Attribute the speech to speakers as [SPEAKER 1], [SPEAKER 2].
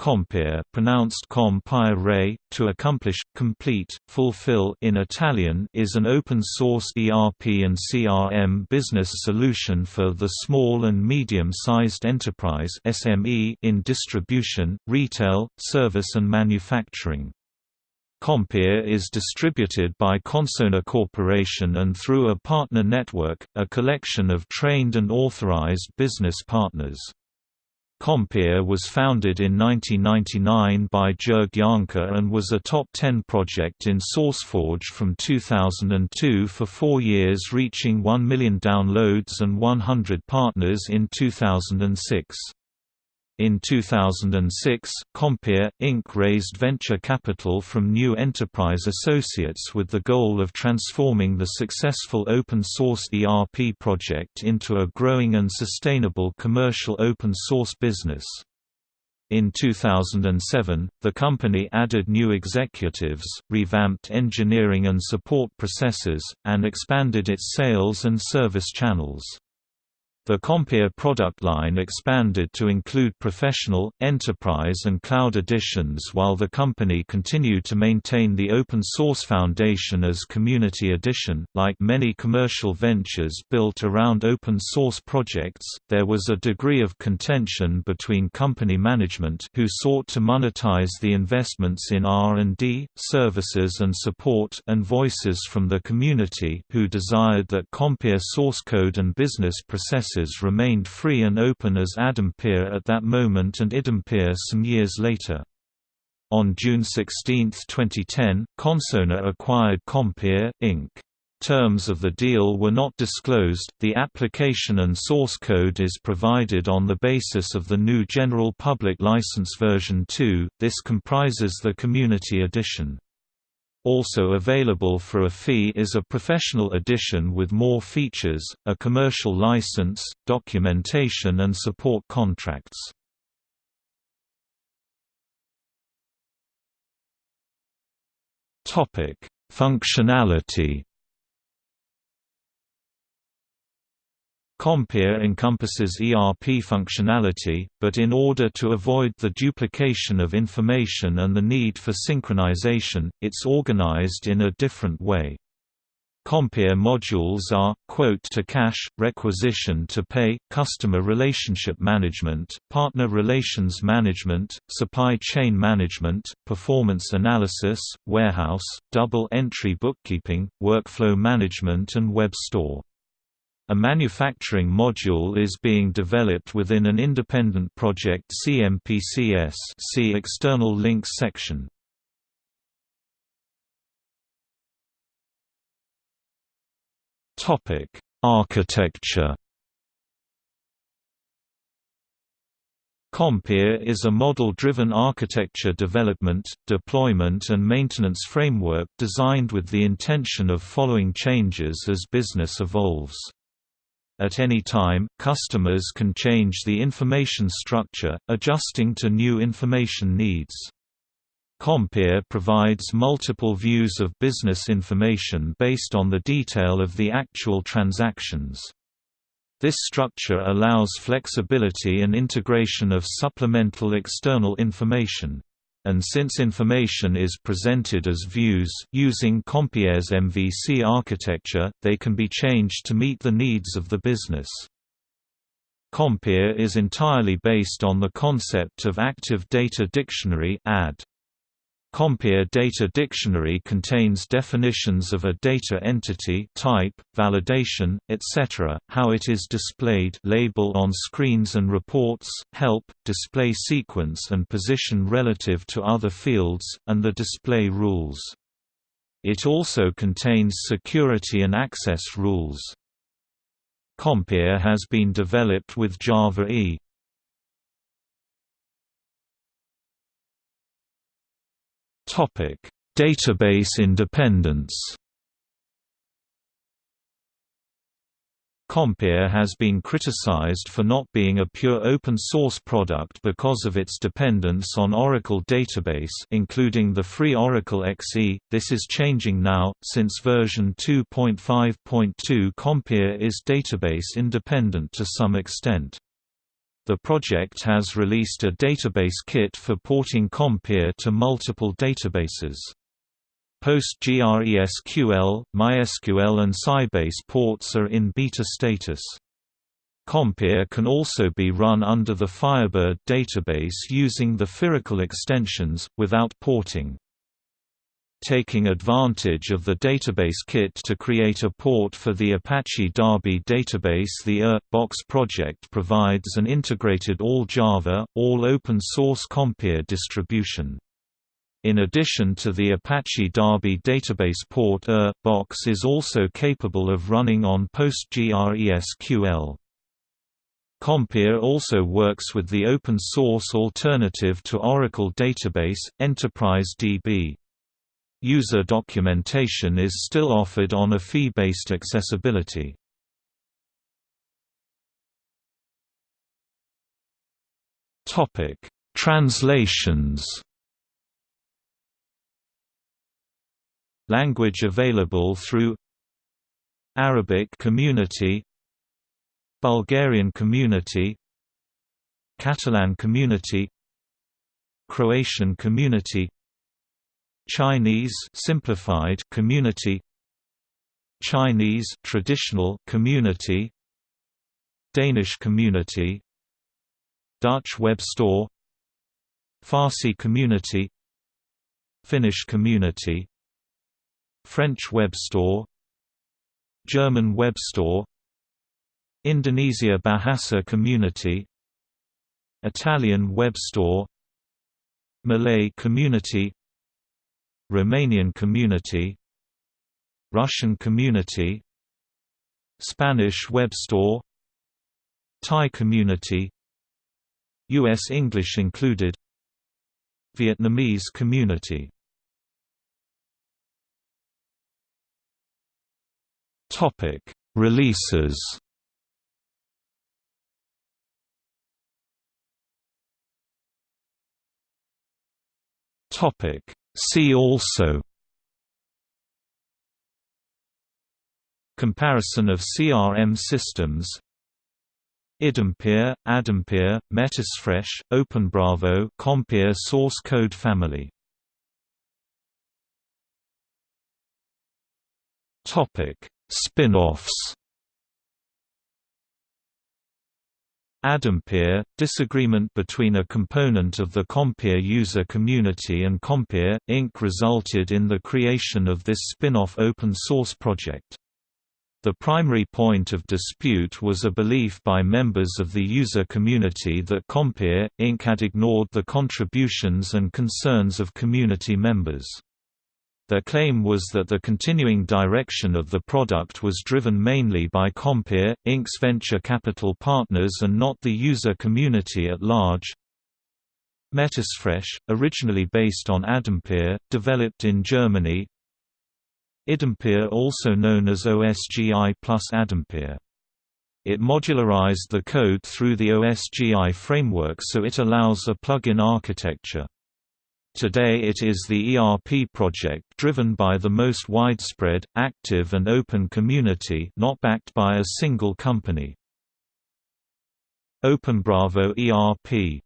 [SPEAKER 1] Compiere pronounced compire, to accomplish, complete, fulfill in Italian is an open-source ERP and CRM business solution for the small and medium-sized enterprise SME in distribution, retail, service and manufacturing. Compiere is distributed by Consona Corporation and through a partner network, a collection of trained and authorized business partners. Compiere was founded in 1999 by Jorg Janke and was a top 10 project in SourceForge from 2002 for four years reaching 1 million downloads and 100 partners in 2006. In 2006, Compiere, Inc. raised venture capital from New Enterprise Associates with the goal of transforming the successful open-source ERP project into a growing and sustainable commercial open-source business. In 2007, the company added new executives, revamped engineering and support processes, and expanded its sales and service channels. The Compiere product line expanded to include professional, enterprise and cloud editions while the company continued to maintain the open source foundation as Community Edition. Like many commercial ventures built around open source projects, there was a degree of contention between company management who sought to monetize the investments in R&D, services and support and voices from the community who desired that Compiere source code and business processes remained free and open as ADempiere at that moment and iDempiere some years later. On June 16, 2010, Consona acquired Compiere, Inc. Terms of the deal were not disclosed. The application and source code is provided on the basis of the GNU General Public License version 2. This comprises the Community Edition. Also available for a fee is a professional edition with more features, a commercial license, documentation and support contracts. Functionality Compiere encompasses ERP functionality, but in order to avoid the duplication of information and the need for synchronization, it's organized in a different way. Compiere modules are, quote to cash, requisition to pay, customer relationship management, partner relations management, supply chain management, performance analysis, warehouse, double entry bookkeeping, workflow management and web store. A manufacturing module is being developed within an independent project CMPCS see external links section. Architecture Compiere is a model-driven architecture development, deployment and maintenance framework designed with the intention of following changes as business evolves. At any time, customers can change the information structure, adjusting to new information needs. Compiere provides multiple views of business information based on the detail of the actual transactions. This structure allows flexibility and integration of supplemental external information and since information is presented as views using Compiere's MVC architecture, they can be changed to meet the needs of the business. Compiere is entirely based on the concept of Active Data Dictionary AD. Compiere Data Dictionary contains definitions of a data entity type, validation, etc., how it is displayed label on screens and reports, help, display sequence and position relative to other fields, and the display rules. It also contains security and access rules. Compiere has been developed with Java E. Topic: Database independence. Compiere has been criticized for not being a pure open-source product because of its dependence on Oracle Database including the free Oracle XE. This is changing now, since version 2.5.2 Compiere is database independent to some extent. The project has released a database kit for porting Compiere to multiple databases. PostgreSQL, MySQL and Sybase ports are in beta status. Compiere can also be run under the Firebird database using the Fyracle extensions, without porting. Taking advantage of the database kit to create a port for the Apache Derby database the ER-Box project provides an integrated all-Java, all-open-source Compiere distribution. In addition to the Apache Derby database port ER-Box is also capable of running on PostgreSQL. Compiere also works with the open-source alternative to Oracle Database, Enterprise DB. User documentation is still offered on a fee-based accessibility. Translations Language available through Arabic community Bulgarian community Catalan community Croatian community Chinese simplified community Chinese traditional community Danish community Dutch web store Farsi community Finnish community French web store German web store Indonesia Bahasa Community Italian web store Malay community Romanian community Russian community Spanish web store Thai community US English included Vietnamese community Topic Releases Topic. See also Comparison of CRM systems iDempiere, ADempiere, Metasfresh, OpenBravo Compiere source code family Topic: Spin-offs ADempiere – Disagreement between a component of the Compiere user community and Compiere, Inc. resulted in the creation of this spin-off open-source project. The primary point of dispute was a belief by members of the user community that Compiere, Inc. had ignored the contributions and concerns of community members. Their claim was that the continuing direction of the product was driven mainly by Compiere, Inc.'s venture capital partners and not the user community at large. Metasfresh, originally based on ADempiere, developed in Germany. iDempiere also known as OSGI plus ADempiere. It modularized the code through the OSGI framework so it allows a plug-in architecture. Today it is the ERP project driven by the most widespread, active and open community not backed by a single company. OpenBravo ERP